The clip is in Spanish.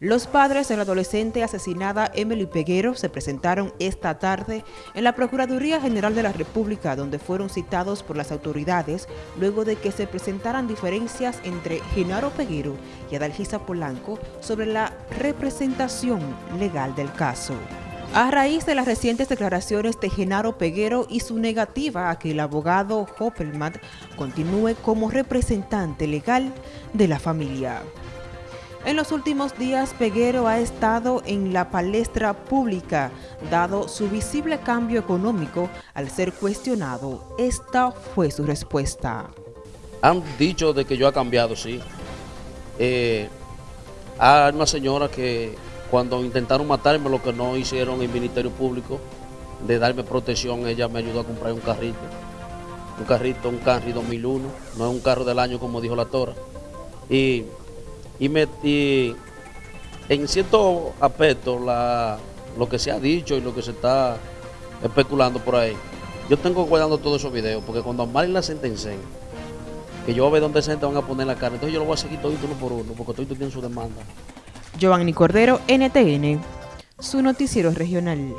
Los padres de la adolescente asesinada Emily Peguero se presentaron esta tarde en la Procuraduría General de la República, donde fueron citados por las autoridades luego de que se presentaran diferencias entre Genaro Peguero y Adalgisa Polanco sobre la representación legal del caso. A raíz de las recientes declaraciones de Genaro Peguero y su negativa a que el abogado Hoppelman continúe como representante legal de la familia. En los últimos días, Peguero ha estado en la palestra pública, dado su visible cambio económico al ser cuestionado. Esta fue su respuesta. Han dicho de que yo ha cambiado, sí. Eh, hay una señora que cuando intentaron matarme, lo que no hicieron el Ministerio Público, de darme protección, ella me ayudó a comprar un carrito. Un carrito, un Camry 2001, no es un carro del año como dijo la Tora. Y y, me, en cierto aspecto lo que se ha dicho y lo que se está especulando por ahí, yo tengo guardando todos esos videos, porque cuando a Mari la sentencen, que yo voy a ver dónde se van a poner la cara, entonces yo lo voy a seguir todo uno por uno, porque todo tiene su demanda. Giovanni Cordero, NTN, su noticiero regional.